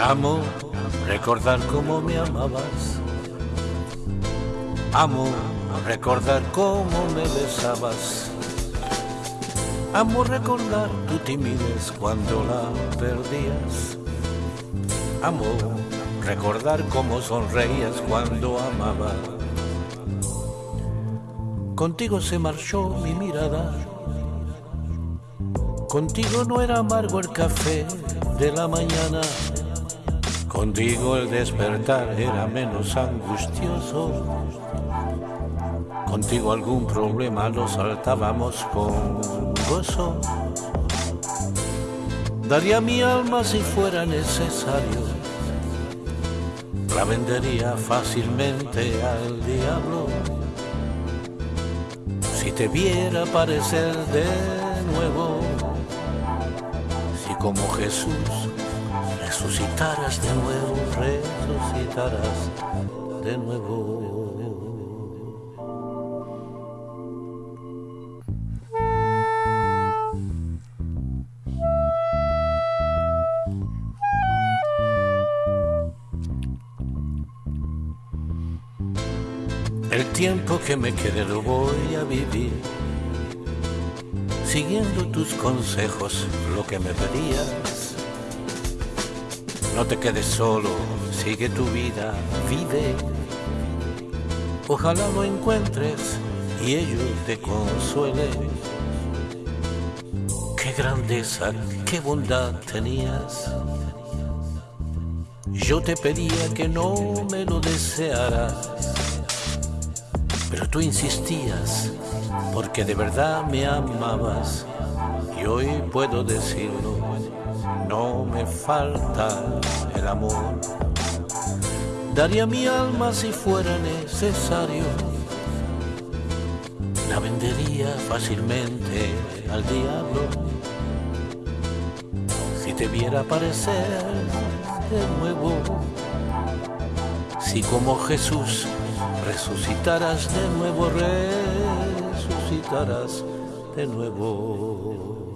Amo recordar cómo me amabas. Amo recordar cómo me besabas. Amo recordar tu timidez cuando la perdías. Amo recordar cómo sonreías cuando amaba. Contigo se marchó mi mirada. Contigo no era amargo el café de la mañana. Contigo el despertar era menos angustioso. Contigo algún problema lo saltábamos con gozo. Daría mi alma si fuera necesario. La vendería fácilmente al diablo. Si te viera aparecer de nuevo. Si como Jesús resucitarás de nuevo, resucitarás de nuevo. El tiempo que me quede lo voy a vivir, siguiendo tus consejos, lo que me pedías. No te quedes solo, sigue tu vida, vive. Ojalá lo encuentres y ello te consuele. Qué grandeza, qué bondad tenías. Yo te pedía que no me lo desearas pero tú insistías porque de verdad me amabas y hoy puedo decirlo, no me falta el amor. Daría mi alma si fuera necesario, la vendería fácilmente al diablo. Si te viera aparecer de nuevo, si como Jesús resucitarás de nuevo, resucitarás de nuevo.